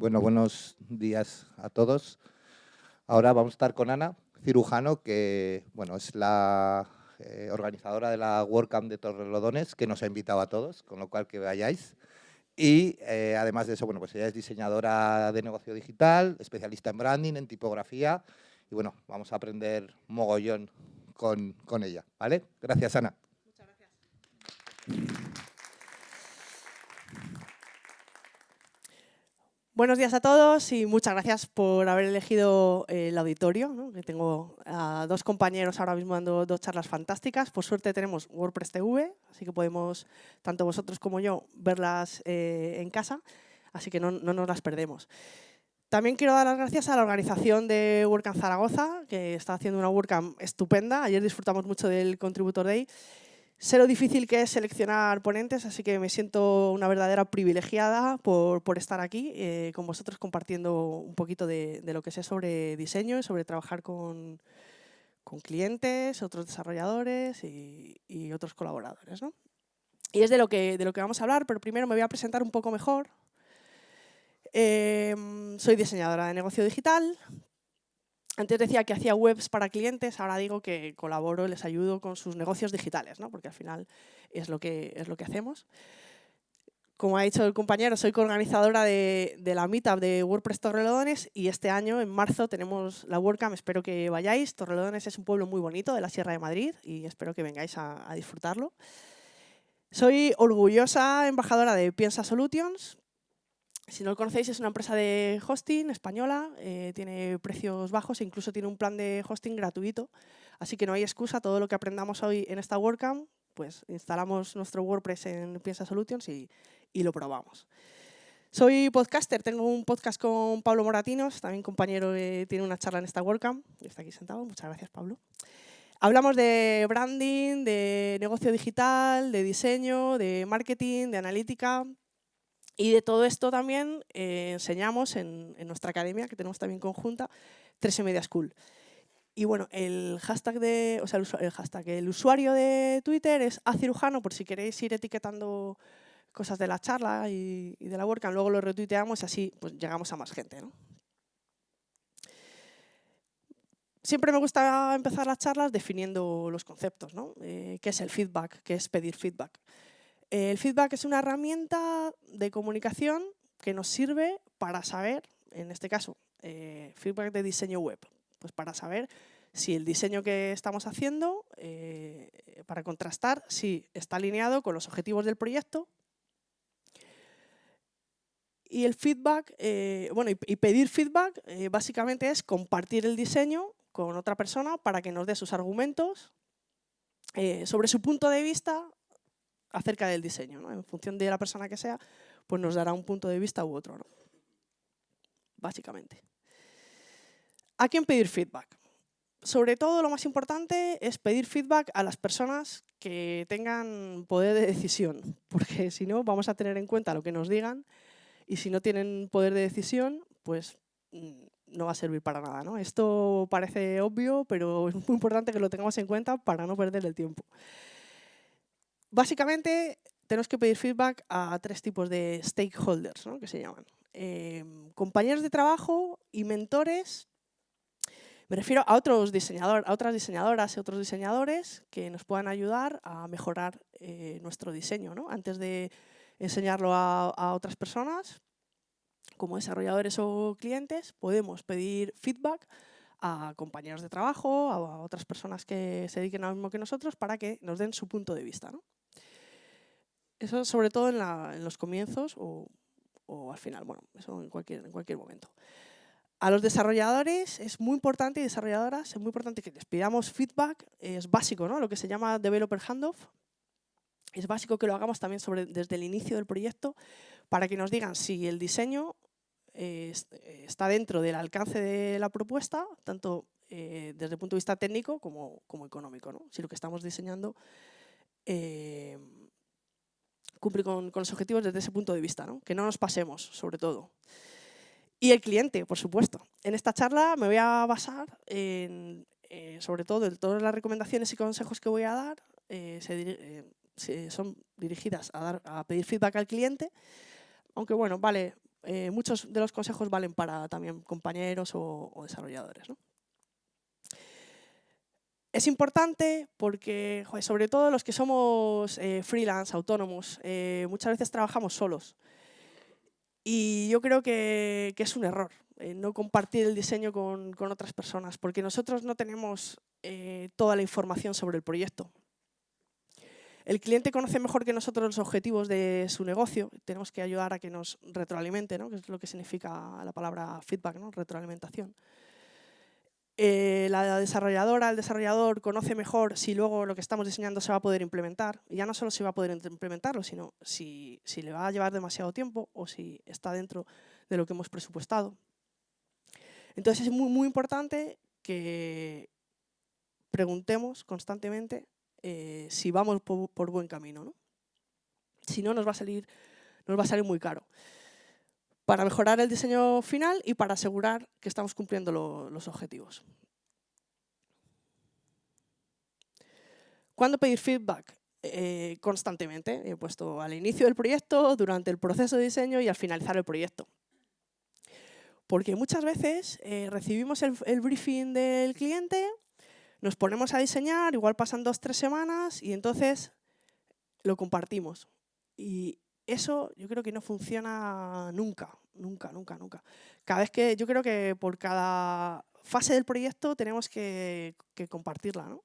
Bueno, buenos días a todos. Ahora vamos a estar con Ana Cirujano, que bueno, es la eh, organizadora de la WordCamp de Torrelodones, que nos ha invitado a todos, con lo cual que vayáis. Y eh, además de eso, bueno, pues ella es diseñadora de negocio digital, especialista en branding, en tipografía. Y bueno, vamos a aprender mogollón con, con ella, ¿vale? Gracias, Ana. Muchas gracias. Buenos días a todos y muchas gracias por haber elegido el auditorio. Tengo a dos compañeros ahora mismo dando dos charlas fantásticas. Por suerte tenemos WordPress TV, así que podemos, tanto vosotros como yo, verlas eh, en casa, así que no, no, nos las perdemos. También quiero dar las gracias a la organización de WordCamp Zaragoza, que está haciendo una WordCamp estupenda. Ayer disfrutamos mucho del Contributor Day Sé lo difícil que es seleccionar ponentes, así que me siento una verdadera privilegiada por, por estar aquí eh, con vosotros compartiendo un poquito de, de, lo que sé sobre diseño y sobre trabajar con, con clientes, otros desarrolladores y, otros colaboradores. ¿no? Y es de lo, que, de lo que vamos a hablar, pero primero me voy a presentar un poco mejor. Eh, soy diseñadora de negocio digital, antes decía que hacía webs para clientes, ahora digo que colaboro, les ayudo con sus negocios digitales, ¿no? porque al final es lo que, es lo que hacemos. Como ha dicho el compañero, soy coorganizadora de, la meetup de WordPress Torrelodones y este año, en marzo, tenemos la WordCamp, espero que vayáis. Torrelodones es un pueblo muy bonito de la Sierra de Madrid y espero que vengáis a disfrutarlo. Soy orgullosa embajadora de Piensa Solutions, si no lo conocéis, es una empresa de hosting española, eh, tiene precios bajos e incluso tiene un plan de hosting gratuito. Así que no hay excusa, todo lo que aprendamos hoy en esta WordCamp, pues instalamos nuestro WordPress en Piensa Solutions y, y lo probamos. Soy podcaster, tengo un podcast con Pablo Moratinos, también compañero que tiene una charla en esta WordCamp, está aquí sentado, muchas gracias Pablo. Hablamos de branding, de negocio digital, de diseño, de marketing, de analítica, y de todo esto también eh, enseñamos en, nuestra academia, que tenemos también conjunta, 13 Media School. Y bueno, el hashtag, de, o sea, el, hashtag, el usuario de Twitter es acirujano, por si queréis ir etiquetando cosas de la charla y, de la WordCamp, luego lo retuiteamos y así pues, llegamos a más gente. Siempre me gusta empezar las charlas definiendo los conceptos, ¿no? Eh, ¿Qué es el feedback? ¿Qué es pedir feedback? El feedback es una herramienta de comunicación que nos sirve para saber, en este caso, eh, feedback de diseño web, pues para saber si el diseño que estamos haciendo, eh, para contrastar si está alineado con los objetivos del proyecto. Y el feedback, eh, bueno, y, pedir feedback básicamente es compartir el diseño con otra persona para que nos dé sus argumentos sobre su punto de vista acerca del diseño. ¿no? En función de la persona que sea, pues nos dará un punto de vista u otro. ¿no? Básicamente. ¿A quién pedir feedback? Sobre todo lo más importante es pedir feedback a las personas que tengan poder de decisión, porque si no vamos a tener en cuenta lo que nos digan y si no tienen poder de decisión, pues mm, no va a servir para nada. ¿no? Esto parece obvio, pero es muy importante que lo tengamos en cuenta para no perder el tiempo. Básicamente, tenemos que pedir feedback a tres tipos de stakeholders, ¿no? que se llaman. Eh, compañeros de trabajo y mentores. Me refiero a, otros diseñador, a otras diseñadoras y otros diseñadores que nos puedan ayudar a mejorar eh, nuestro diseño. ¿no? Antes de enseñarlo a, otras personas, como desarrolladores o clientes, podemos pedir feedback a compañeros de trabajo, a otras personas que se dediquen a lo mismo que nosotros, para que nos den su punto de vista. ¿no? Eso sobre todo en, la, los comienzos o, al final, bueno, eso en cualquier, en cualquier momento. A los desarrolladores es muy importante y desarrolladoras es muy importante que les pidamos feedback, es básico, ¿no? Lo que se llama developer handoff. Es básico que lo hagamos también desde el inicio del proyecto para que nos digan si el diseño eh, está dentro del alcance de la propuesta, tanto eh, desde el punto de vista técnico como, como económico. ¿no? Si lo que estamos diseñando eh, cumplir con, los objetivos desde ese punto de vista, ¿no? que no nos pasemos, sobre todo. Y el cliente, por supuesto. En esta charla me voy a basar en, eh, sobre todo en todas las recomendaciones y consejos que voy a dar, eh, eh, son dirigidas a, pedir feedback al cliente, aunque bueno, vale muchos de los consejos valen para también compañeros o, desarrolladores. Es importante porque, sobre todo los que somos eh, freelance, autónomos, eh, muchas veces trabajamos solos. Y yo creo que, es un error no compartir el diseño con, con, otras personas, porque nosotros no tenemos toda la información sobre el proyecto. El cliente conoce mejor que nosotros los objetivos de su negocio. Tenemos que ayudar a que nos retroalimente, ¿no? que es lo que significa la palabra feedback, ¿no? retroalimentación. Eh, la desarrolladora, el desarrollador conoce mejor si luego lo que estamos diseñando se va a poder implementar. Y ya no solo si va a poder implementarlo, sino si, si le va a llevar demasiado tiempo o si está dentro de lo que hemos presupuestado. Entonces es muy, muy importante que preguntemos constantemente eh, si vamos por, buen camino. Si no, nos va, a salir, nos va a salir muy caro. Para mejorar el diseño final y para asegurar que estamos cumpliendo los objetivos. ¿Cuándo pedir feedback? Eh, constantemente. He puesto al inicio del proyecto, durante el proceso de diseño y al finalizar el proyecto. Porque muchas veces eh, recibimos el, briefing del cliente nos ponemos a diseñar, igual pasan dos, tres semanas y entonces lo compartimos. Y eso yo creo que no funciona nunca, nunca, nunca, nunca. Cada vez que, yo creo que por cada fase del proyecto tenemos que, compartirla. ¿no?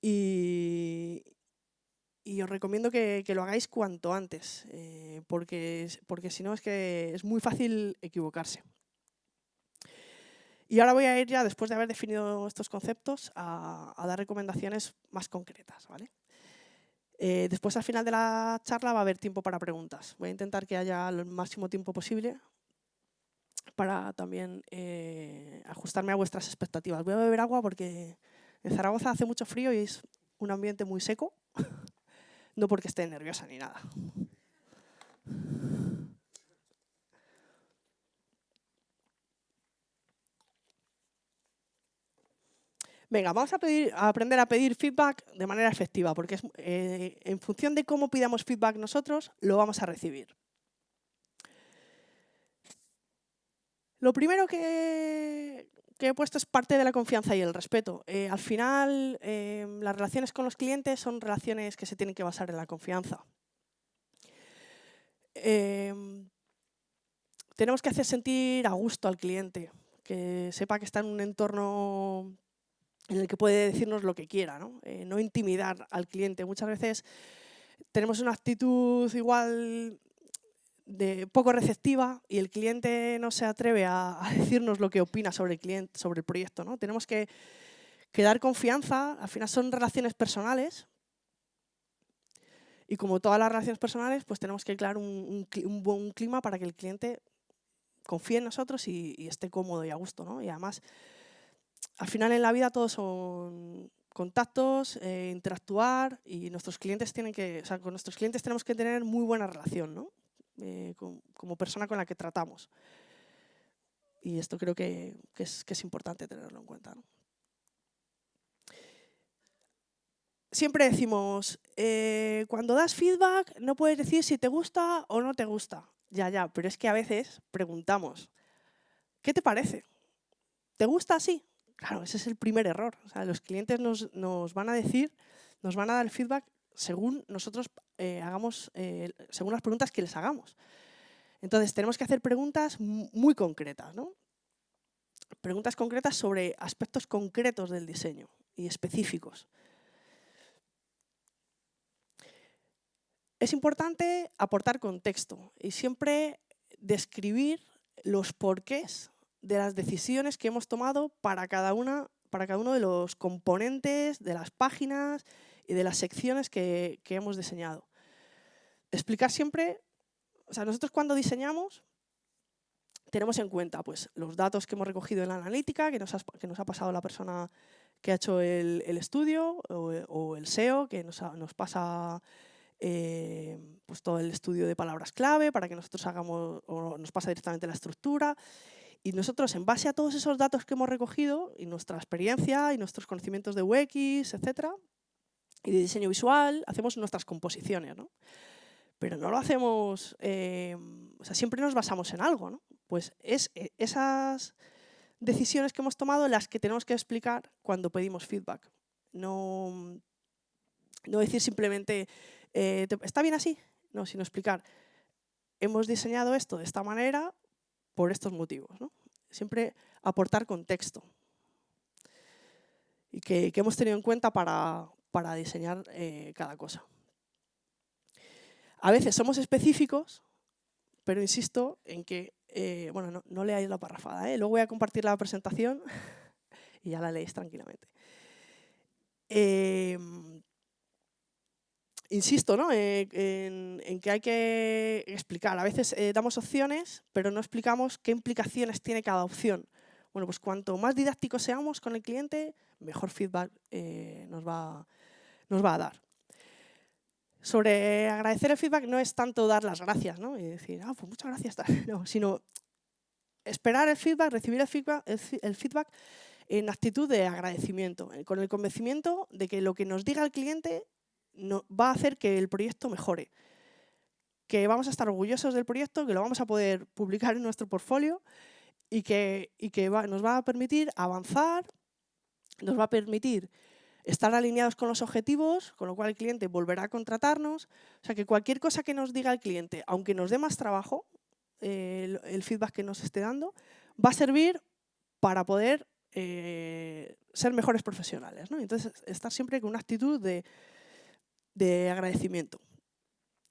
Y, os recomiendo que, lo hagáis cuanto antes, eh, porque, porque si no es que es muy fácil equivocarse. Y ahora voy a ir ya, después de haber definido estos conceptos, a, dar recomendaciones más concretas. ¿vale? Eh, después, al final de la charla, va a haber tiempo para preguntas. Voy a intentar que haya el máximo tiempo posible para también eh, ajustarme a vuestras expectativas. Voy a beber agua porque en Zaragoza hace mucho frío y es un ambiente muy seco. no porque esté nerviosa ni nada. Venga, vamos a, aprender a pedir feedback de manera efectiva, porque eh, en función de cómo pidamos feedback nosotros, lo vamos a recibir. Lo primero que, he puesto es parte de la confianza y el respeto. Eh, al final, eh, las relaciones con los clientes son relaciones que se tienen que basar en la confianza. tenemos que hacer sentir a gusto al cliente, que sepa que está en un entorno en el que puede decirnos lo que quiera, ¿no? Eh, no intimidar al cliente. Muchas veces tenemos una actitud igual de poco receptiva y el cliente no se atreve a, decirnos lo que opina sobre el, cliente, sobre el proyecto. ¿no? Tenemos que, dar confianza, al final son relaciones personales y como todas las relaciones personales, pues tenemos que crear un, buen clima para que el cliente confíe en nosotros y, y esté cómodo y a gusto. ¿no? Y además, al final en la vida todos son contactos, eh, interactuar y nuestros clientes tienen que, o sea, con nuestros clientes tenemos que tener muy buena relación, ¿no? Eh, como persona con la que tratamos. Y esto creo que, es, importante tenerlo en cuenta. Siempre decimos, eh, cuando das feedback no puedes decir si te gusta o no te gusta. Ya, ya, pero es que a veces preguntamos, ¿qué te parece? ¿Te gusta así? Claro, ese es el primer error. los clientes nos, van a decir, nos van a dar el feedback según nosotros eh, hagamos, eh, según las preguntas que les hagamos. Entonces, tenemos que hacer preguntas muy concretas, ¿no? Preguntas concretas sobre aspectos concretos del diseño y específicos. Es importante aportar contexto y siempre describir los porqués de las decisiones que hemos tomado para cada, una, para cada uno de los componentes, de las páginas y de las secciones que, hemos diseñado. Explicar siempre, o sea, nosotros cuando diseñamos tenemos en cuenta pues, los datos que hemos recogido en la analítica, que nos que nos ha pasado la persona que ha hecho el, estudio, o, el SEO, que nos, nos pasa eh, pues todo el estudio de palabras clave para que nosotros hagamos, o nos pasa directamente la estructura. Y nosotros, en base a todos esos datos que hemos recogido, y nuestra experiencia, y nuestros conocimientos de UX, etcétera, y de diseño visual, hacemos nuestras composiciones. pero no lo hacemos, eh, o sea, siempre nos basamos en algo, ¿no? Pues es eh, esas decisiones que hemos tomado las que tenemos que explicar cuando pedimos feedback. No, no decir simplemente, eh, ¿está bien así? No, sino explicar, hemos diseñado esto de esta manera por estos motivos. Siempre aportar contexto y que, hemos tenido en cuenta para, para diseñar cada cosa. A veces somos específicos, pero insisto en que, eh, bueno, no, no, leáis la parrafada, ¿eh? luego voy a compartir la presentación y ya la leéis tranquilamente. Insisto ¿no? Eh, en, que hay que explicar. A veces damos opciones, pero no explicamos qué implicaciones tiene cada opción. Bueno, pues cuanto más didácticos seamos con el cliente, mejor feedback nos, va, nos va a dar sobre agradecer el feedback no es tanto dar las gracias ¿no? y decir, ah, pues muchas gracias, no, sino esperar el feedback, recibir el feedback, el, feedback en actitud de agradecimiento, eh, con el convencimiento de que lo que nos diga el cliente no, va a hacer que el proyecto mejore, que vamos a estar orgullosos del proyecto, que lo vamos a poder publicar en nuestro portfolio y que, nos va a permitir avanzar, nos va a permitir estar alineados con los objetivos, con lo cual el cliente volverá a contratarnos. O sea que cualquier cosa que nos diga el cliente, aunque nos dé más trabajo, eh, el, feedback que nos esté dando, va a servir para poder eh, ser mejores profesionales. Entonces, estar siempre con una actitud de, de agradecimiento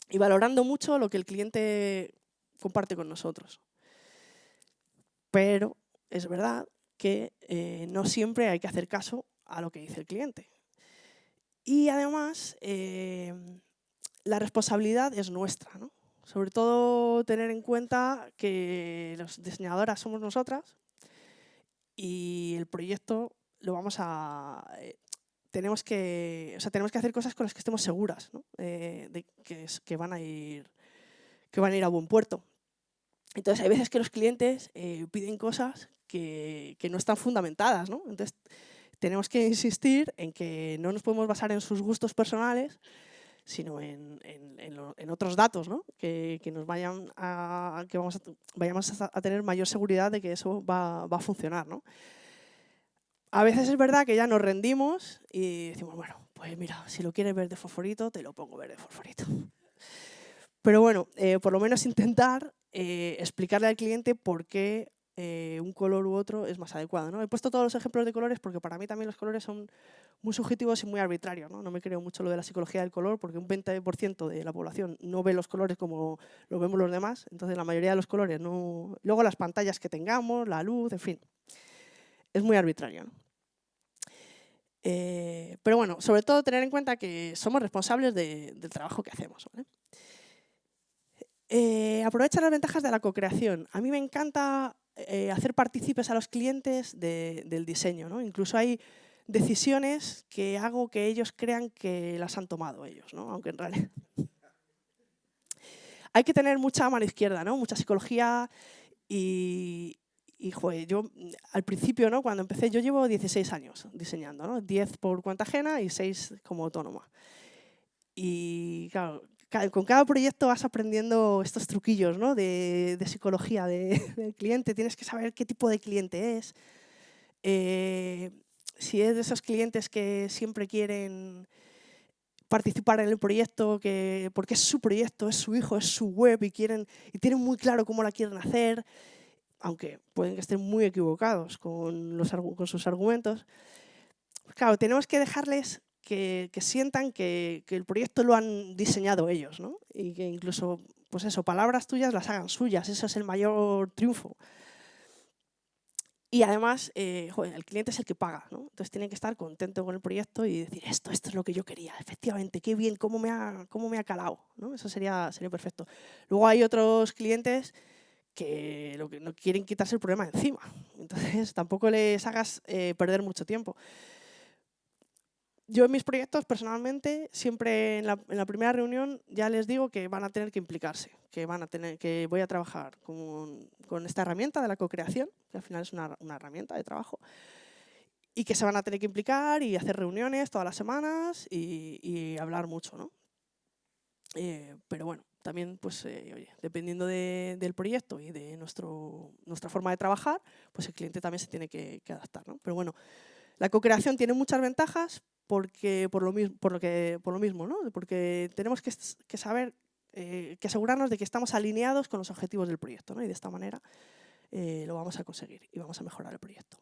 y valorando mucho lo que el cliente comparte con nosotros. Pero es verdad que eh, no siempre hay que hacer caso a lo que dice el cliente. Y además, eh, la responsabilidad es nuestra. Sobre todo tener en cuenta que los diseñadoras somos nosotras y el proyecto lo vamos a... Eh, tenemos que, o sea, tenemos que hacer cosas con las que estemos seguras ¿no? Eh, de que, que, van a ir, que van a ir a buen puerto. Entonces, hay veces que los clientes piden cosas que, que, no están fundamentadas. ¿no? Entonces, tenemos que insistir en que no nos podemos basar en sus gustos personales, sino en, otros datos, ¿no? que, nos vayan a, que vamos a, vayamos a, tener mayor seguridad de que eso va, a funcionar. ¿no? A veces es verdad que ya nos rendimos y decimos, bueno, pues mira, si lo quieres ver de fosforito, te lo pongo ver de fosforito. Pero bueno, eh, por lo menos intentar eh, explicarle al cliente por qué eh, un color u otro es más adecuado. ¿no? He puesto todos los ejemplos de colores porque para mí también los colores son muy subjetivos y muy arbitrarios. No, no me creo mucho lo de la psicología del color porque un 20% de la población no ve los colores como lo vemos los demás, entonces la mayoría de los colores no... Luego las pantallas que tengamos, la luz, en fin, es muy arbitrario. Eh, pero bueno, sobre todo tener en cuenta que somos responsables del trabajo que hacemos. Eh, aprovecha las ventajas de la co-creación. A mí me encanta eh, hacer partícipes a los clientes del diseño. ¿no? Incluso hay decisiones que hago que ellos crean que las han tomado ellos, ¿no? aunque en realidad... hay que tener mucha mano izquierda, ¿no? mucha psicología y, y yo al principio, ¿no? cuando empecé, yo llevo 16 años diseñando, ¿no? 10 por cuenta ajena y 6 como autónoma. Y claro, con cada proyecto vas aprendiendo estos truquillos ¿no? de, psicología del cliente. Tienes que saber qué tipo de cliente es. Eh, si es de esos clientes que siempre quieren participar en el proyecto, que, porque es su proyecto, es su hijo, es su web y, quieren, y tienen muy claro cómo la quieren hacer, aunque pueden que estén muy equivocados con, los, con sus argumentos. Claro, tenemos que dejarles que, sientan que, el proyecto lo han diseñado ellos, ¿no? Y que incluso, pues eso, palabras tuyas las hagan suyas, ese es el mayor triunfo. Y además, eh, el cliente es el que paga, ¿no? Entonces tiene que estar contento con el proyecto y decir, esto, esto es lo que yo quería, efectivamente, qué bien, cómo me ha, cómo me ha calado, ¿no? Eso sería, sería perfecto. Luego hay otros clientes que lo que no quieren quitarse el problema encima. Entonces tampoco les hagas eh, perder mucho tiempo yo en mis proyectos, personalmente, siempre en la, primera reunión ya les digo que van a tener que implicarse, que, van a tener, que voy a trabajar con, esta herramienta de la co-creación, que al final es una, una, herramienta de trabajo, y que se van a tener que implicar y hacer reuniones todas las semanas y, hablar mucho. ¿no? Eh, pero bueno, también, pues, oye, dependiendo del proyecto y de nuestro, nuestra forma de trabajar, pues el cliente también se tiene que, adaptar. ¿no? Pero bueno, la co-creación tiene muchas ventajas porque, por, lo, mismo, por, lo que, por lo mismo, ¿no? porque tenemos que, saber, que asegurarnos de que estamos alineados con los objetivos del proyecto ¿no? y de esta manera lo vamos a conseguir y vamos a mejorar el proyecto.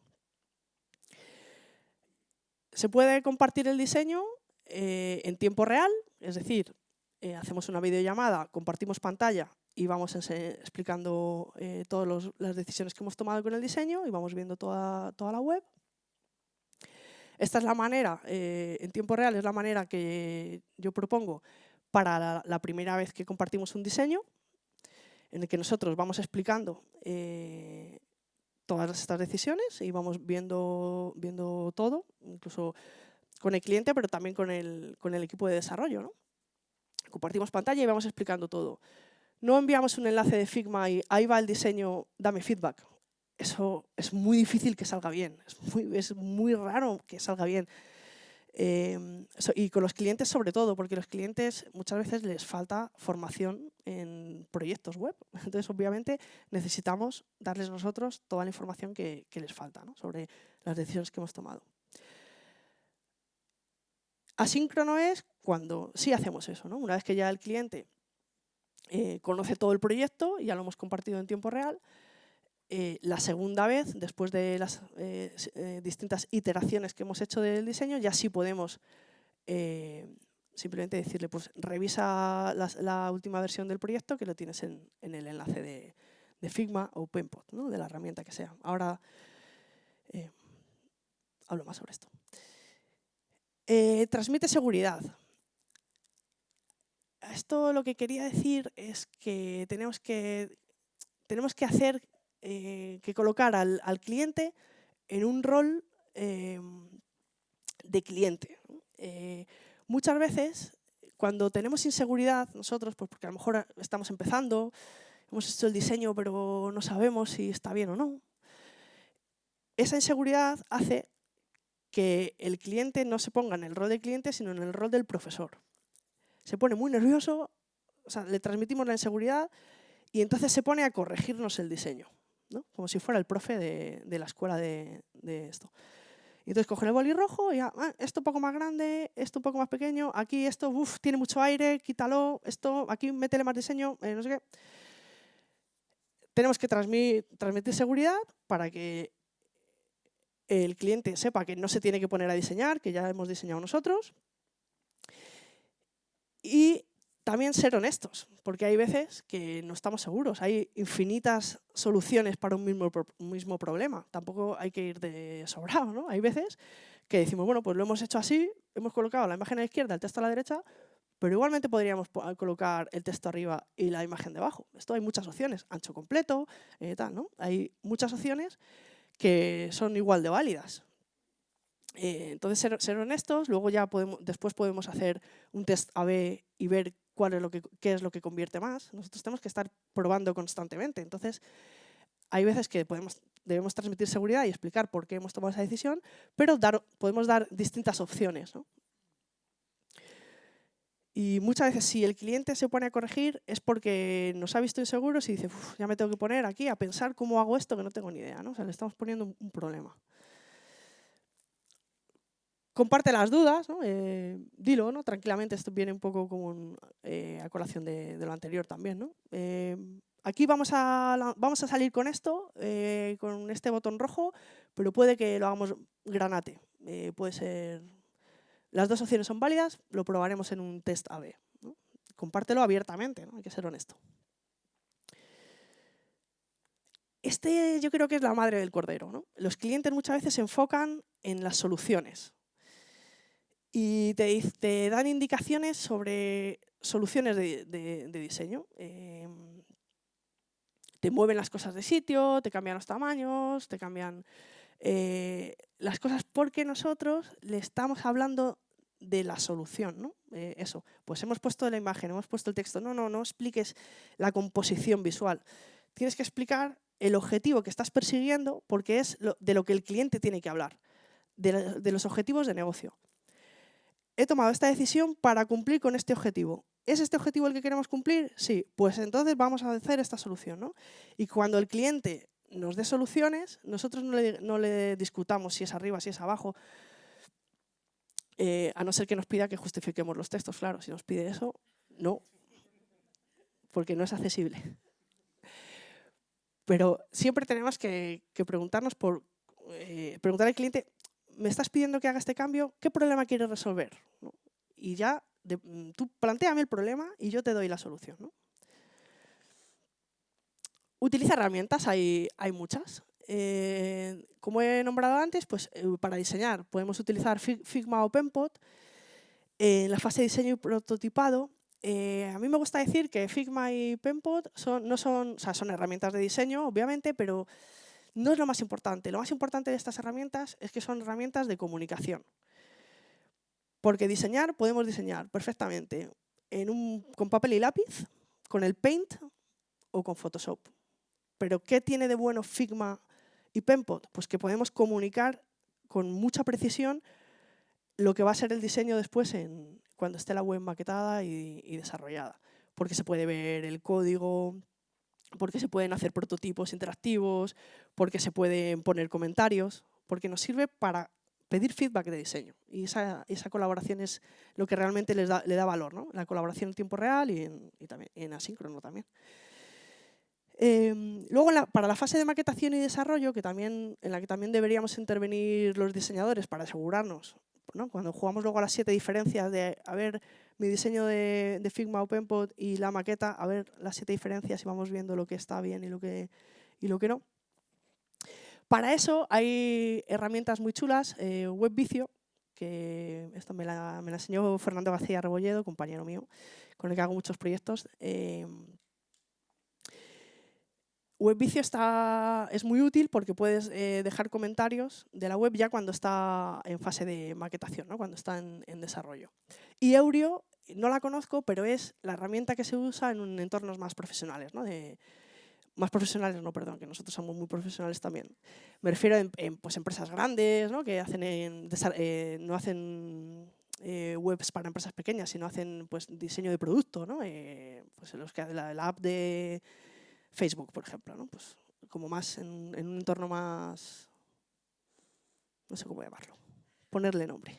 Se puede compartir el diseño eh, en tiempo real, es decir, eh, hacemos una videollamada, compartimos pantalla y vamos explicando eh, todas las decisiones que hemos tomado con el diseño y vamos viendo toda, la web. Esta es la manera, en tiempo real, es la manera que yo propongo para la, primera vez que compartimos un diseño, en el que nosotros vamos explicando todas estas decisiones y vamos viendo, viendo todo, incluso con el cliente, pero también con el, con el equipo de desarrollo. ¿no? Compartimos pantalla y vamos explicando todo. No enviamos un enlace de Figma y ahí va el diseño, dame feedback. Eso es muy difícil que salga bien, es muy, raro que salga bien. Em, y con los clientes sobre todo, porque los clientes muchas veces les falta formación en proyectos web. Entonces, obviamente, necesitamos darles nosotros toda la información que, les falta sobre las decisiones que hemos tomado. Asíncrono es cuando sí hacemos eso. Una vez que ya el cliente eh, conoce todo el proyecto, ya lo hemos compartido en tiempo real, eh, la segunda vez, después de las eh, distintas iteraciones que hemos hecho del diseño, ya sí podemos simplemente decirle, pues revisa la, última versión del proyecto que lo tienes en, el enlace de, Figma o Penpot, de la herramienta que sea. Ahora hablo más sobre esto. transmite seguridad. Esto lo que quería decir es que tenemos que, tenemos que hacer eh, que colocar al, cliente en un rol em, de cliente. Eh, muchas veces, cuando tenemos inseguridad nosotros, pues porque a lo mejor estamos empezando, hemos hecho el diseño pero no sabemos si está bien o no, esa inseguridad hace que el cliente no se ponga en el rol de cliente, sino en el rol del profesor. Se pone muy nervioso, o sea, le transmitimos la inseguridad y entonces se pone a corregirnos el diseño como si fuera el profe de, la escuela de, esto. Y entonces coge el boli rojo y ah, esto un poco más grande, esto un poco más pequeño, aquí esto tiene mucho aire, quítalo, esto aquí métele más diseño, eh, no sé qué. Tenemos que transmitir, seguridad para que el cliente sepa que no se tiene que poner a diseñar, que ya hemos diseñado nosotros. Y también ser honestos, porque hay veces que no estamos seguros. Hay infinitas soluciones para un mismo, mismo problema. Tampoco hay que ir de sobrado. ¿no? Hay veces que decimos, bueno, pues lo hemos hecho así, hemos colocado la imagen a la izquierda, el texto a la derecha, pero igualmente podríamos colocar el texto arriba y la imagen debajo. Esto hay muchas opciones, ancho completo, eh, tal, ¿no? Hay muchas opciones que son igual de válidas. Eh, entonces, ser, ser, honestos, luego ya podemos, después podemos hacer un test A-B y ver cuál es lo que, qué es lo que convierte más. Nosotros tenemos que estar probando constantemente. Entonces, hay veces que podemos, debemos transmitir seguridad y explicar por qué hemos tomado esa decisión, pero dar, podemos dar distintas opciones. Y muchas veces si el cliente se pone a corregir es porque nos ha visto inseguros y dice, ya me tengo que poner aquí a pensar cómo hago esto que no tengo ni idea. ¿no? O sea, le estamos poniendo un problema comparte las dudas, eh, dilo, ¿no? tranquilamente, esto viene un poco como eh, a colación de, lo anterior también. ¿no? Eh, aquí vamos a, vamos a salir con esto, con este botón rojo, pero puede que lo hagamos granate. puede ser... Las dos opciones son válidas, lo probaremos en un test AB. Compártelo abiertamente, hay que ser honesto. Este yo creo que es la madre del cordero. Los clientes muchas veces se enfocan en las soluciones y te, dan indicaciones sobre soluciones de, diseño. Em, te mueven las cosas de sitio, te cambian los tamaños, te cambian eh, las cosas porque nosotros le estamos hablando de la solución, ¿no? Eh, eso, pues hemos puesto la imagen, hemos puesto el texto. No, no, no expliques la composición visual. Tienes que explicar el objetivo que estás persiguiendo porque es de lo que el cliente tiene que hablar, de los objetivos de negocio he tomado esta decisión para cumplir con este objetivo. ¿Es este objetivo el que queremos cumplir? Sí, pues entonces vamos a hacer esta solución. ¿no? Y cuando el cliente nos dé soluciones, nosotros no le, discutamos si es arriba, si es abajo, eh, a no ser que nos pida que justifiquemos los textos. Claro, si nos pide eso, no, porque no es accesible. Pero siempre tenemos que, preguntarnos por, eh, preguntar al cliente, ¿me estás pidiendo que haga este cambio? ¿Qué problema quieres resolver? Y ya Mm, tú planteame el problema y yo te doy la solución. Utiliza herramientas, hay, hay muchas. Eh, como he nombrado antes, pues eh, para diseñar podemos utilizar Figma o Penpot. en la fase de diseño y prototipado, eh, a mí me gusta decir que Figma y Penpot son, no son, son herramientas de diseño, obviamente, pero no es lo más importante. Lo más importante de estas herramientas es que son herramientas de comunicación. Porque diseñar, podemos diseñar perfectamente en un, con papel y lápiz, con el Paint o con Photoshop. Pero ¿qué tiene de bueno Figma y Penpot? Pues que podemos comunicar con mucha precisión lo que va a ser el diseño después en, cuando esté la web maquetada y, y desarrollada. Porque se puede ver el código, porque se pueden hacer prototipos interactivos, porque se pueden poner comentarios, porque nos sirve para pedir feedback de diseño. Y esa, colaboración es lo que realmente les da, le da valor, ¿no? la colaboración en tiempo real y en, también, en asíncrono también. Em, luego, para la fase de maquetación y desarrollo, que también, en la que también deberíamos intervenir los diseñadores para asegurarnos, cuando jugamos luego a las siete diferencias de, a ver, mi diseño de, de Figma OpenPod y la maqueta, a ver las siete diferencias y vamos viendo lo que está bien y lo que, y lo que no. Para eso hay herramientas muy chulas, eh, WebVicio, que esto me la, enseñó Fernando García Rebolledo, compañero mío, con el que hago muchos proyectos. Eh, WebVicio está, es muy útil porque puedes eh, dejar comentarios de la web ya cuando está en fase de maquetación, ¿no? cuando está en, desarrollo. Y Eurio, no la conozco, pero es la herramienta que se usa en entornos más profesionales, ¿no? de, más profesionales, no, perdón, que nosotros somos muy profesionales también. Me refiero a en, pues, empresas grandes, ¿no? que hacen eh, no hacen eh, webs para empresas pequeñas, sino hacen pues, diseño de producto, ¿no? Eh, pues los que la, la, app de Facebook, por ejemplo, ¿no? pues, como más en, un entorno más, no sé cómo llamarlo, ponerle nombre.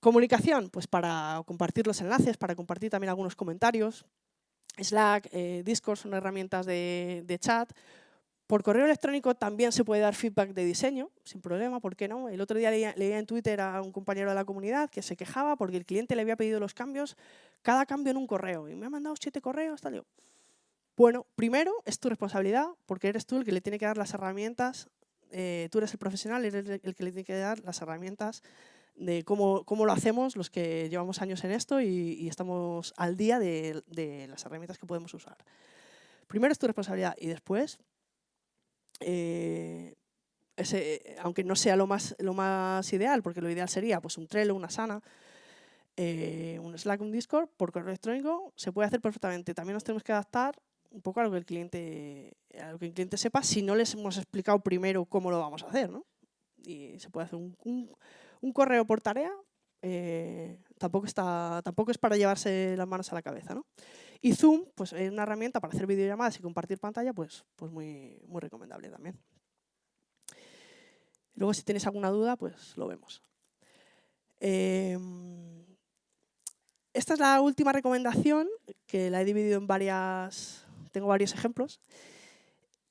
Comunicación, pues para compartir los enlaces, para compartir también algunos comentarios, Slack, eh, Discord son herramientas de, chat. Por correo electrónico también se puede dar feedback de diseño, sin problema, ¿por qué no? El otro día leía, en Twitter a un compañero de la comunidad que se quejaba porque el cliente le había pedido los cambios, cada cambio en un correo, y me ha mandado siete correos, tal. Bueno, primero es tu responsabilidad, porque eres tú el que le tiene que dar las herramientas, eh, tú eres el profesional, eres el que le tiene que dar las herramientas de cómo, cómo, lo hacemos los que llevamos años en esto y, estamos al día de, las herramientas que podemos usar. Primero es tu responsabilidad y después, eh, ese, aunque no sea lo más, lo más ideal, porque lo ideal sería pues, un Trello, una Sana, eh, un Slack, un Discord, por correo electrónico, se puede hacer perfectamente. También nos tenemos que adaptar un poco a lo que el cliente, que el cliente sepa si no les hemos explicado primero cómo lo vamos a hacer. ¿no? Y se puede hacer un, un un correo por tarea eh, tampoco, está, tampoco es para llevarse las manos a la cabeza. ¿no? Y Zoom, pues es una herramienta para hacer videollamadas y compartir pantalla, pues, pues muy, muy recomendable también. Luego, si tienes alguna duda, pues lo vemos. Em, esta es la última recomendación, que la he dividido en varias, tengo varios ejemplos.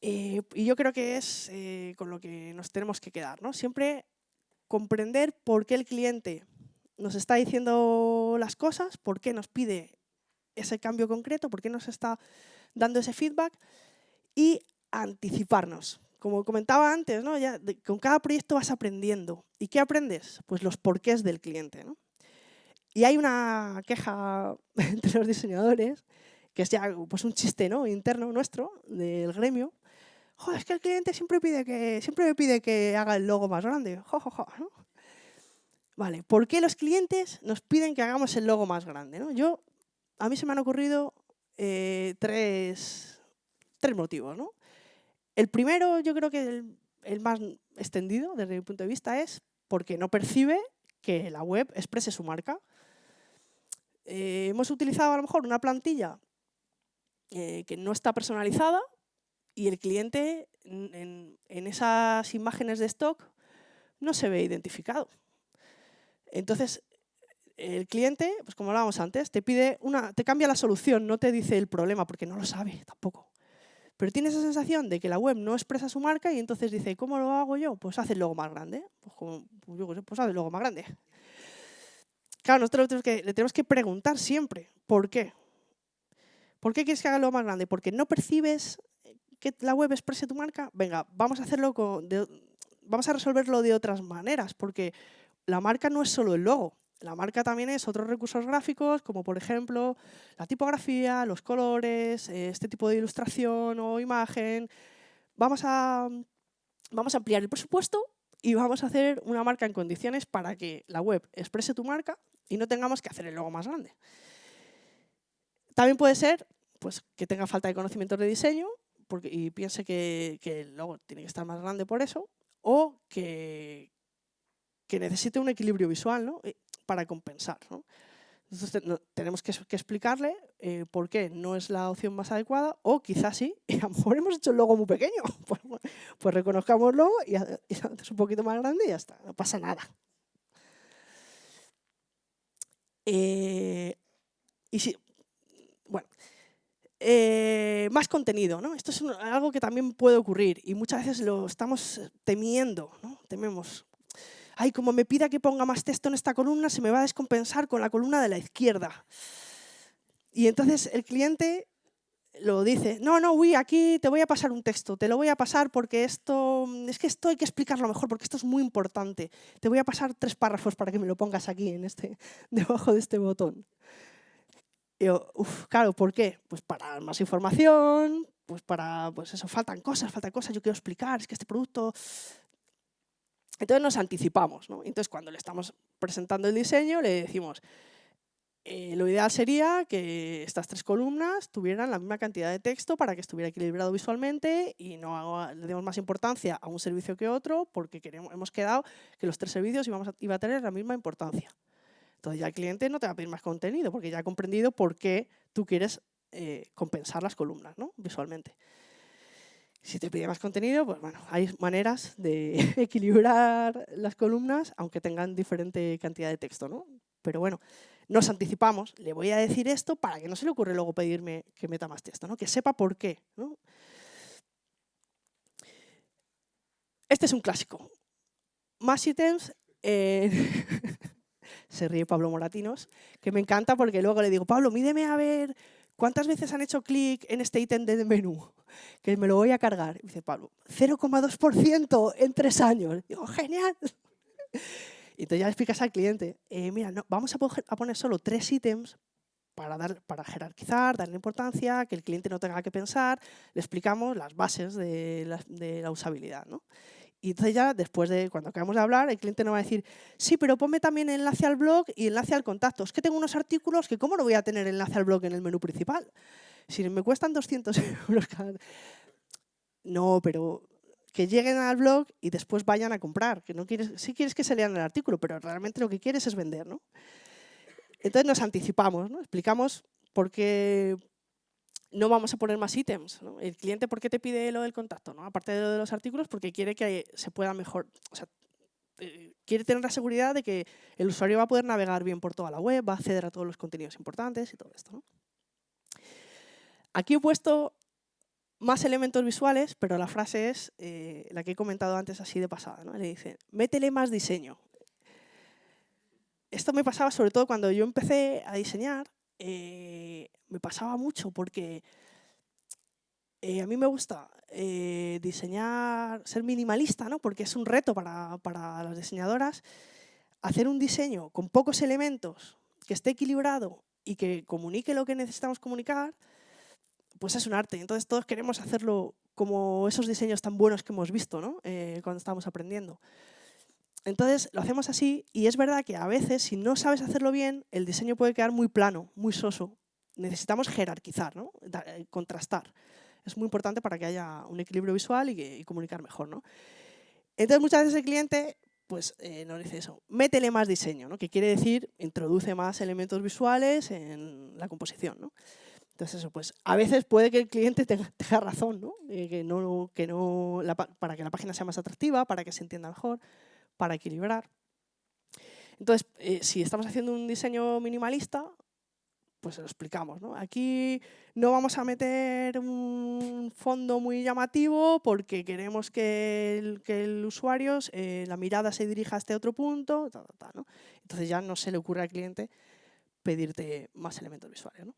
Eh, y yo creo que es eh, con lo que nos tenemos que quedar. ¿no? Siempre comprender por qué el cliente nos está diciendo las cosas, por qué nos pide ese cambio concreto, por qué nos está dando ese feedback y anticiparnos. Como comentaba antes, ¿no? con cada proyecto vas aprendiendo. ¿Y qué aprendes? Pues los porqués del cliente. Y hay una queja entre los diseñadores, que es ya pues, un chiste ¿no? interno nuestro, del gremio, es que el cliente siempre, pide que, siempre me pide que haga el logo más grande. Vale, ¿por qué los clientes nos piden que hagamos el logo más grande? ¿no? Yo, a mí se me han ocurrido eh, tres, tres motivos. ¿no? El primero, yo creo que el, más extendido desde mi punto de vista es porque no percibe que la web exprese su marca. eh, hemos utilizado a lo mejor una plantilla que no está personalizada y el cliente en, esas imágenes de stock no se ve identificado. Entonces, el cliente, pues como hablábamos antes, te pide una, te cambia la solución, no te dice el problema, porque no lo sabe tampoco. Pero tiene esa sensación de que la web no expresa su marca y entonces dice, ¿cómo lo hago yo? Pues hace el logo más grande. Pues, pues pues hace el logo más grande. Claro, nosotros le tenemos que preguntar siempre, ¿por qué? ¿Por qué quieres que haga logo más grande? ¿Porque no percibes que la web exprese tu marca? Venga, vamos a hacerlo vamos a resolverlo de otras maneras, porque la marca no es solo el logo. La marca también es otros recursos gráficos, como por ejemplo la tipografía, los colores, eh, este tipo de ilustración o imagen. Vamos a, vamos a ampliar el presupuesto y vamos a hacer una marca en condiciones para que la web exprese tu marca y no tengamos que hacer el logo más grande. También puede ser pues, que tenga falta de conocimientos de diseño porque, y piense que, que el logo tiene que estar más grande por eso, o que, que necesite un equilibrio visual. ¿no? para compensar. Entonces tenemos que, explicarle eh, por qué no es la opción más adecuada o quizás sí, y a lo mejor hemos hecho el logo muy pequeño. Pues, pues reconozcámoslo y, y es un poquito más grande y ya está, no pasa nada. Eh, y si, bueno, eh, más contenido, ¿no? Esto es algo que también puede ocurrir y muchas veces lo estamos temiendo, ¿no? Tememos ay, como me pida que ponga más texto en esta columna, se me va a descompensar con la columna de la izquierda. Y entonces el cliente lo dice, no, no, uy, aquí te voy a pasar un texto, te lo voy a pasar porque esto, es que esto hay que explicarlo mejor porque esto es muy importante. Te voy a pasar tres párrafos para que me lo pongas aquí, en este, debajo de este botón. Y yo, uf, claro, ¿por qué? Pues para más información, pues para, pues eso, faltan cosas, faltan cosas, yo quiero explicar, es que este producto entonces nos anticipamos. ¿no? Entonces cuando le estamos presentando el diseño le decimos, eh, lo ideal sería que estas tres columnas tuvieran la misma cantidad de texto para que estuviera equilibrado visualmente y no le demos más importancia a un servicio que otro porque queremos, hemos quedado que los tres servicios a, iba a tener la misma importancia. Entonces ya el cliente no te va a pedir más contenido porque ya ha comprendido por qué tú quieres eh, compensar las columnas ¿no? visualmente. Si te pide más contenido, pues bueno, hay maneras de equilibrar las columnas, aunque tengan diferente cantidad de texto, ¿no? Pero bueno, nos anticipamos, le voy a decir esto para que no se le ocurra luego pedirme que meta más texto, ¿no? Que sepa por qué. Este es un clásico. Más ítems... se ríe Pablo Moratinos, que me encanta porque luego le digo, Pablo, mídeme a ver ¿cuántas veces han hecho clic en este ítem de menú? Que me lo voy a cargar. Y dice Pablo, 0,2% en tres años. Digo, genial. Y entonces ya le explicas al cliente, eh, mira, no, vamos a, poner solo tres ítems para, dar, para jerarquizar, darle importancia, que el cliente no tenga que pensar, le explicamos las bases de la, de la usabilidad. ¿no? Y entonces ya, después de cuando acabamos de hablar, el cliente nos va a decir, sí, pero ponme también enlace al blog y enlace al contacto. Es que tengo unos artículos que ¿cómo no voy a tener enlace al blog en el menú principal? Si me cuestan 200 euros cada... No, pero que lleguen al blog y después vayan a comprar. Que no quieres, sí quieres que se lean el artículo, pero realmente lo que quieres es vender. ¿no? Entonces nos anticipamos, ¿no? explicamos por qué, no vamos a poner más ítems. El cliente, ¿por qué te pide lo del contacto? ¿no? Aparte de lo de los artículos, porque quiere que se pueda mejor... Eh, quiere tener la seguridad de que el usuario va a poder navegar bien por toda la web, va a acceder a todos los contenidos importantes y todo esto. Aquí he puesto más elementos visuales, pero la frase es eh, la que he comentado antes así de pasada. ¿no? Le dice, métele más diseño. Esto me pasaba sobre todo cuando yo empecé a diseñar. Eh, me pasaba mucho porque eh, a mí me gusta eh, diseñar, ser minimalista, ¿no? porque es un reto para, para, las diseñadoras, hacer un diseño con pocos elementos, que esté equilibrado y que comunique lo que necesitamos comunicar, pues es un arte. Entonces todos queremos hacerlo como esos diseños tan buenos que hemos visto ¿no? Cuando estamos aprendiendo. Entonces lo hacemos así y es verdad que a veces si no sabes hacerlo bien, el diseño puede quedar muy plano, muy soso, necesitamos jerarquizar, ¿no? Eh, contrastar. Es muy importante para que haya un equilibrio visual y, comunicar mejor. ¿no? Entonces, muchas veces el cliente pues eh, nos dice eso, métele más diseño, ¿no? que quiere decir introduce más elementos visuales en la composición. ¿no? Entonces, eso, pues a veces puede que el cliente tenga, razón, ¿no? que no, que no para que la página sea más atractiva, para que se entienda mejor, para equilibrar. Entonces, eh, si estamos haciendo un diseño minimalista, pues se lo explicamos. ¿no? Aquí no vamos a meter un fondo muy llamativo porque queremos que el, que el usuario, eh, la mirada se dirija a este otro punto. ¿no? Entonces ya no se le ocurre al cliente pedirte más elementos visuales. ¿no?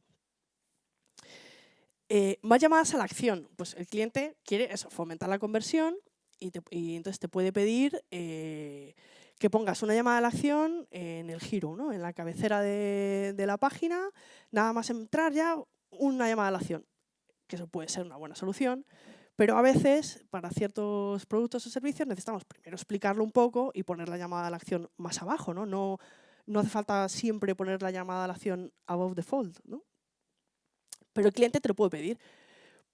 Eh, más llamadas a la acción. Pues el cliente quiere eso, fomentar la conversión y, y entonces te puede pedir eh, que pongas una llamada a la acción en el giro, ¿no? en la cabecera de, la página, nada más entrar ya una llamada a la acción, que eso puede ser una buena solución, pero a veces para ciertos productos o servicios necesitamos primero explicarlo un poco y poner la llamada a la acción más abajo, ¿no? No, no hace falta siempre poner la llamada a la acción above the fold, ¿no? Pero el cliente te lo puede pedir.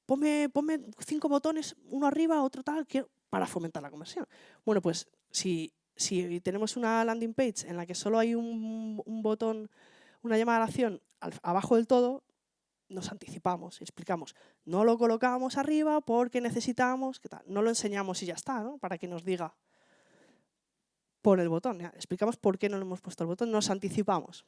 Ponme, ponme cinco botones, uno arriba, otro tal, para fomentar la conversión. Bueno, pues si tenemos una landing page en la que solo hay un, botón, una llamada a la acción abajo del todo, nos anticipamos, explicamos. No lo colocamos arriba porque necesitamos, no lo enseñamos y ya está, ¿no? para que nos diga por el botón. Explicamos por qué no le hemos puesto el botón, nos anticipamos.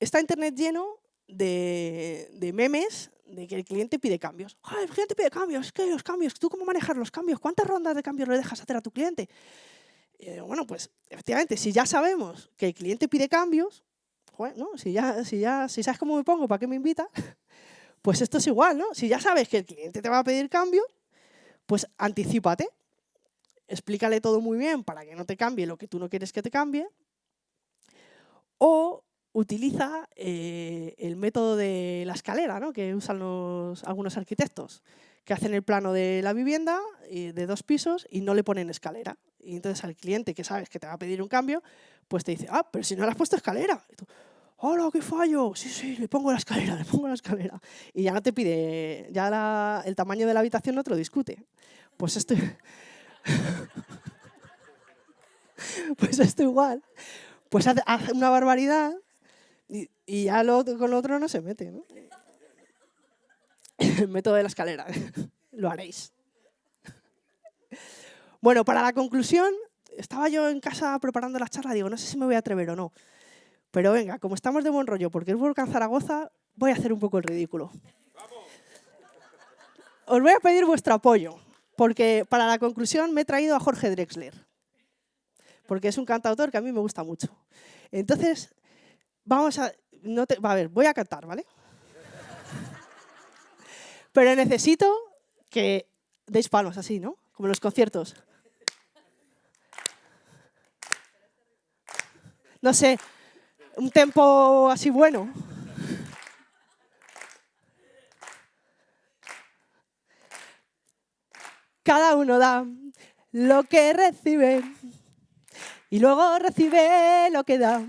Está Internet lleno de memes de que el cliente pide cambios. el cliente pide cambios, ¿qué los cambios? ¿Tú cómo manejas los cambios? ¿Cuántas rondas de cambios le dejas hacer a tu cliente? bueno, pues efectivamente, si ya sabemos que el cliente pide cambios, si, ya, si, ya, si sabes cómo me pongo, ¿para qué me invita? Pues esto es igual, ¿no? Si ya sabes que el cliente te va a pedir cambio, pues anticipate, explícale todo muy bien para que no te cambie lo que tú no quieres que te cambie, o utiliza eh, el método de la escalera, ¿no? que usan los, algunos arquitectos, que hacen el plano de la vivienda de dos pisos y no le ponen escalera. Y entonces al cliente que sabes que te va a pedir un cambio, pues te dice, ah, pero si no le has puesto escalera. Y tú, ¡Hola, qué fallo! Sí, sí, le pongo la escalera, le pongo la escalera. Y ya no te pide, ya el tamaño de la habitación no te lo discute. Pues esto, pues esto igual. Pues hace una barbaridad y, ya lo, con lo otro no se mete. ¿no? El método de la escalera. lo haréis. Bueno, para la conclusión, estaba yo en casa preparando la charla, digo, no sé si me voy a atrever o no. Pero venga, como estamos de buen rollo, porque es Volcán Zaragoza, voy a hacer un poco el ridículo. Os voy a pedir vuestro apoyo, porque para la conclusión me he traído a Jorge Drexler, porque es un cantautor que a mí me gusta mucho. Entonces, vamos a... No te, a ver, voy a cantar, ¿vale? Pero necesito que deis palos así, ¿no? Como en los conciertos. No sé, un tempo así bueno. Cada uno da lo que recibe y luego recibe lo que da.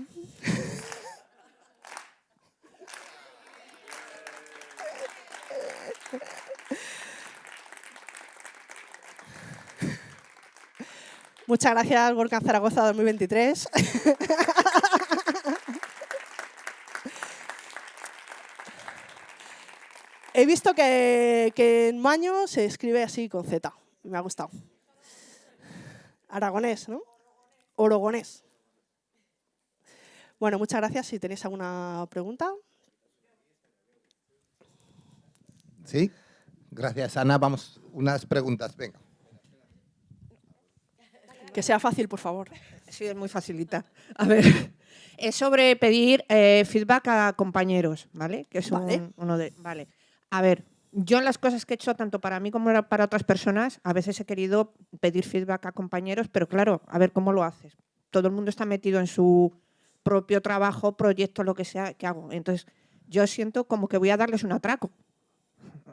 Muchas gracias, Volcán Zaragoza 2023. He visto que, en Maño se escribe así con Z. Me ha gustado. Aragonés, ¿no? Orogonés. Bueno, muchas gracias. Si tenéis alguna pregunta. Sí, gracias Ana. Vamos, unas preguntas, venga. Que sea fácil, por favor. Sí, es muy facilita. A ver, es sobre pedir eh, feedback a compañeros, ¿vale? Que es uno de... Vale. A ver, yo en las cosas que he hecho, tanto para mí como para otras personas, a veces he querido pedir feedback a compañeros, pero claro, a ver cómo lo haces. Todo el mundo está metido en su propio trabajo, proyecto, lo que sea que hago. Entonces, yo siento como que voy a darles un atraco.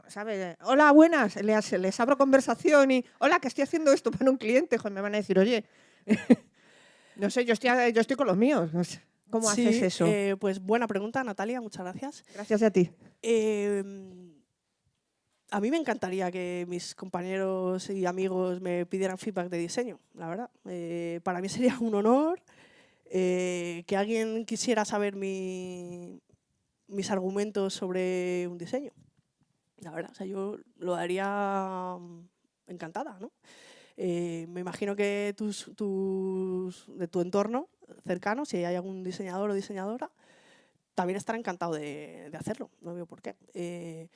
¿Sabes? Hola, buenas, les, les, abro conversación y, hola, que estoy haciendo esto para un cliente, me van a decir, oye, no sé, yo estoy, yo estoy con los míos. ¿Cómo haces eso? Eh, pues buena pregunta, Natalia, muchas gracias. Gracias a ti. Em, a mí me encantaría que mis compañeros y amigos me pidieran feedback de diseño, la verdad. Eh, para mí sería un honor eh, que alguien quisiera saber mis argumentos sobre un diseño. La verdad, o sea, yo lo daría mm, encantada, ¿no? Eh, me imagino que tus, de tu entorno cercano, si hay algún diseñador o diseñadora, también estará encantado de, hacerlo, no veo por qué. Eh,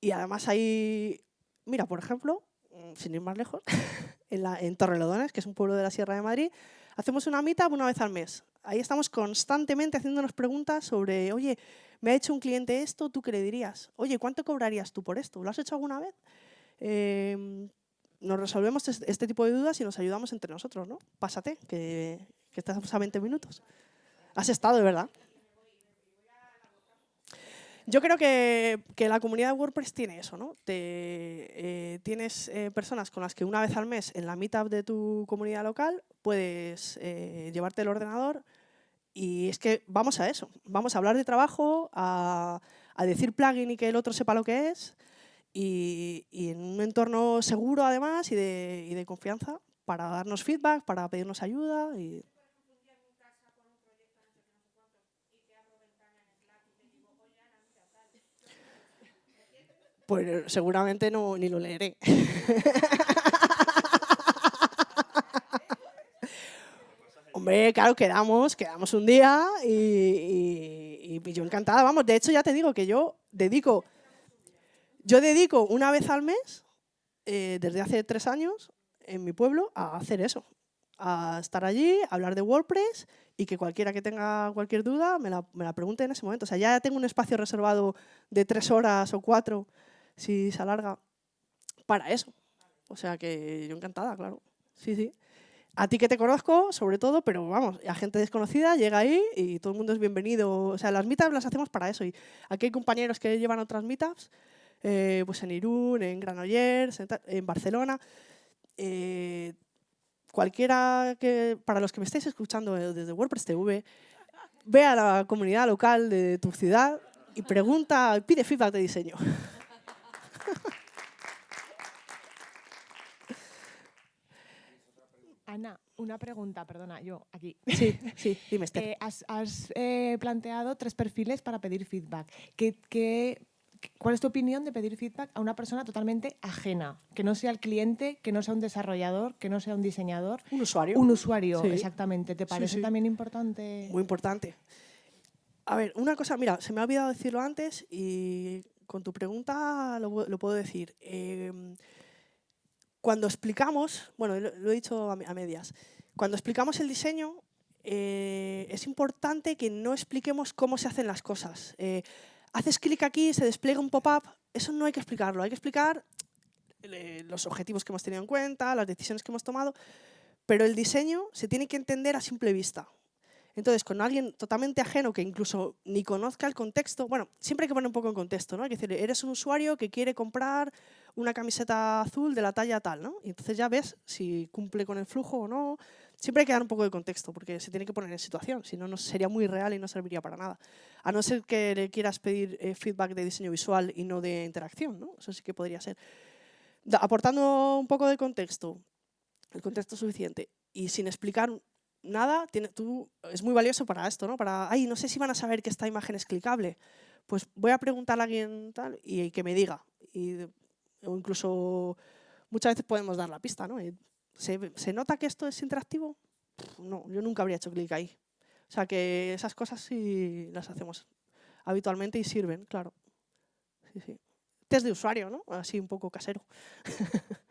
y además hay, mira, por ejemplo, mm, sin ir más lejos, en, la, en Torrelodones, que es un pueblo de la Sierra de Madrid, hacemos una meetup una vez al mes. Ahí estamos constantemente haciéndonos preguntas sobre, oye, me ha hecho un cliente esto, ¿tú qué le dirías? Oye, ¿cuánto cobrarías tú por esto? ¿Lo has hecho alguna vez? Eh, nos resolvemos este tipo de dudas y nos ayudamos entre nosotros, ¿no? Pásate, que, que estamos a 20 minutos. Has estado, de verdad. Yo creo que, que, la comunidad de WordPress tiene eso, ¿no? Te, eh, tienes eh, personas con las que una vez al mes en la meetup de tu comunidad local puedes eh, llevarte el ordenador y es que vamos a eso, vamos a hablar de trabajo, a, a decir plugin y que el otro sepa lo que es, y, en un entorno seguro además y de, y de, confianza para darnos feedback, para pedirnos ayuda. Y... Pues seguramente no, ni lo leeré. Hombre, claro, quedamos, quedamos un día y, yo encantada. Vamos, de hecho ya te digo que yo dedico yo dedico una vez al mes, eh, desde hace tres años, en mi pueblo, a hacer eso. A estar allí, a hablar de WordPress y que cualquiera que tenga cualquier duda me la, me la pregunte en ese momento. O sea, ya tengo un espacio reservado de tres horas o cuatro, si se alarga, para eso. O sea que yo encantada, claro. Sí, sí. A ti que te conozco, sobre todo, pero vamos, a gente desconocida llega ahí y todo el mundo es bienvenido. O sea, las meetups las hacemos para eso. Y aquí hay compañeros que llevan otras meetups eh, pues en Irún, en Granollers, en, Barcelona. Eh, cualquiera que, para los que me estéis escuchando desde WordPress TV, ve a la comunidad local de tu ciudad y pregunta, pide feedback de diseño. Ana, una pregunta, perdona, yo aquí. Sí, sí, dime, Esther. Eh, has, planteado tres perfiles para pedir feedback. ¿Qué, qué ¿Cuál es tu opinión de pedir feedback a una persona totalmente ajena? Que no sea el cliente, que no sea un desarrollador, que no sea un diseñador. Un usuario. Un usuario, exactamente. ¿Te parece también importante? Muy importante. A ver, una cosa, mira, se me ha olvidado decirlo antes y con tu pregunta lo, puedo decir. Em, cuando explicamos, bueno, lo, he dicho a, medias, cuando explicamos el diseño, eh, es importante que no expliquemos cómo se hacen las cosas. Eh, haces clic aquí, se despliega un pop-up, eso no hay que explicarlo, hay que explicar eh, los objetivos que hemos tenido en cuenta, las decisiones que hemos tomado, pero el diseño se tiene que entender a simple vista. Entonces, con alguien totalmente ajeno que incluso ni conozca el contexto, bueno, siempre hay que poner un poco en contexto, ¿no? Hay que decir, eres un usuario que quiere comprar una camiseta azul de la talla tal, ¿no? Y entonces ya ves si cumple con el flujo o no, Siempre hay que dar un poco de contexto, porque se tiene que poner en situación, si no, no sería muy real y no serviría para nada. A no ser que le quieras pedir eh, feedback de diseño visual y no de interacción, ¿no? Eso sí que podría ser. aportando un poco de contexto, el contexto suficiente, y sin explicar nada, tú, es muy valioso para esto, ¿no? Para, ay, no sé si van a saber que esta imagen es clicable. Pues voy a preguntarle a alguien tal y que me diga. Y, o incluso muchas veces podemos dar la pista, ¿no? ¿Se, nota que esto es interactivo? No, yo nunca habría hecho clic ahí. O sea que esas cosas sí las hacemos habitualmente y sirven, claro. Sí. Test de usuario, ¿no? Así un poco casero.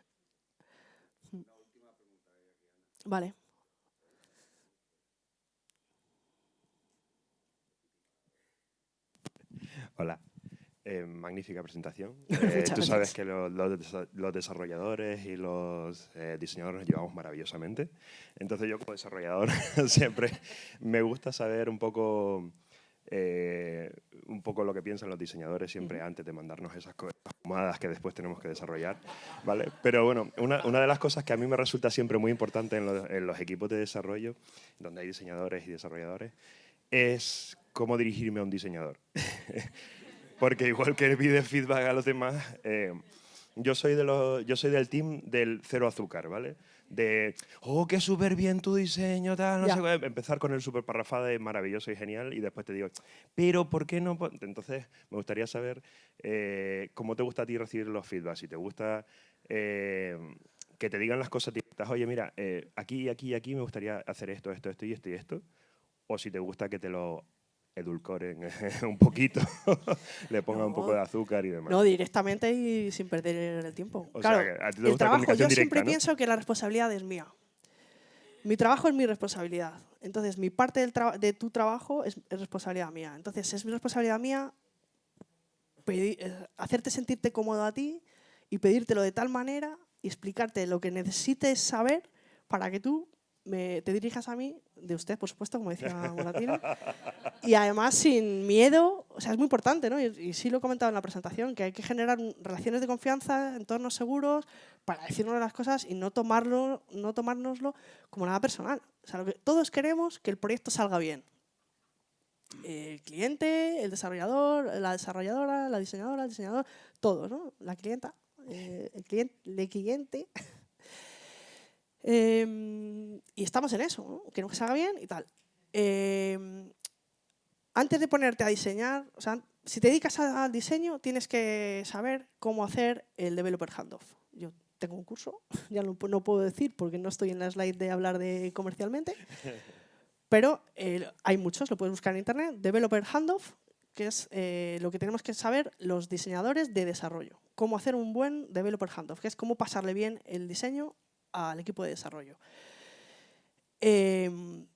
vale. Hola. Eh, magnífica presentación. Eh, tú sabes que los desarrolladores y los eh, diseñadores nos llevamos maravillosamente. Entonces yo como desarrollador siempre me gusta saber un poco, un poco lo que piensan los diseñadores siempre antes de mandarnos esas fumadas que después tenemos que desarrollar. ¿vale? Pero bueno, una, una, de las cosas que a mí me resulta siempre muy importante en los, en los equipos de desarrollo, donde hay diseñadores y desarrolladores, es cómo dirigirme a un diseñador. porque igual que pide feedback a los demás, eh, yo, soy de los, yo soy del team del cero azúcar, ¿vale? De, oh, qué súper bien tu diseño, tal, no sé qué. Empezar con el súper parrafada de maravilloso y genial y después te digo, pero ¿por qué no? Entonces, me gustaría saber eh, cómo te gusta a ti recibir los feedbacks. Si te gusta eh, que te digan las cosas directas, oye, mira, eh, aquí, aquí, aquí me gustaría hacer esto, esto, esto y esto y esto. O si te gusta que te lo edulcoren un poquito, le pongan un poco de azúcar y demás. No, directamente y sin perder el tiempo. claro, el trabajo, yo siempre pienso que la responsabilidad es mía. Mi trabajo es mi responsabilidad. Entonces, mi parte del de tu trabajo es, responsabilidad mía. Entonces, es mi responsabilidad mía eh, hacerte sentirte cómodo a ti y pedírtelo de tal manera y explicarte lo que necesites saber para que tú me, te dirijas a mí, de usted, por supuesto, como decía Moratino, y además sin miedo, o sea, es muy importante, ¿no? Y, sí lo he comentado en la presentación, que hay que generar relaciones de confianza, entornos seguros, para decirnos las cosas y no, tomarlo, no tomárnoslo como nada personal. O sea, lo que todos queremos que el proyecto salga bien. El cliente, el desarrollador, la desarrolladora, la diseñadora, el diseñador, todos, ¿no? La clienta, eh, el cliente, el cliente Em, y estamos en eso, que no se haga bien y tal. Em, antes de ponerte a diseñar, o sea, si te dedicas al diseño, tienes que saber cómo hacer el developer handoff. Yo tengo un curso, ya no, no puedo decir porque no estoy en la slide de hablar de comercialmente, pero eh, hay muchos, lo puedes buscar en internet, developer handoff, que es eh, lo que tenemos que saber los diseñadores de desarrollo. Cómo hacer un buen developer handoff, que es cómo pasarle bien el diseño al equipo de desarrollo. Em,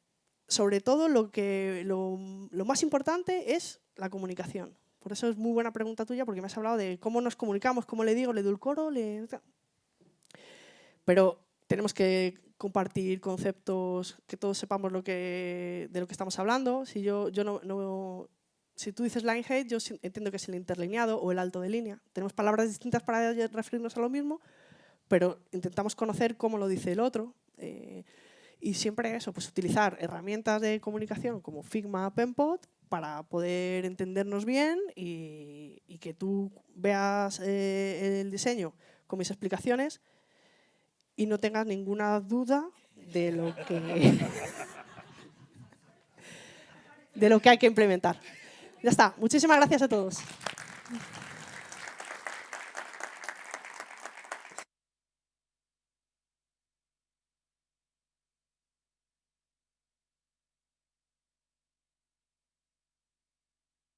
sobre todo lo, que, lo, más importante es la comunicación. Por eso es muy buena pregunta tuya, porque me has hablado de cómo nos comunicamos, cómo le digo, le edulcoro, le... Pero tenemos que compartir conceptos, que todos sepamos lo que, de lo que estamos hablando. Si, yo, yo no, si tú dices line height, yo entiendo que es el interlineado o el alto de línea. Tenemos palabras distintas para referirnos a lo mismo, pero intentamos conocer cómo lo dice el otro. Eh, y siempre eso, pues utilizar herramientas de comunicación como Figma, Penpot, para poder entendernos bien y, que tú veas eh, el diseño con mis explicaciones y no tengas ninguna duda de lo que, de lo que hay que implementar. Ya está. Muchísimas gracias a todos.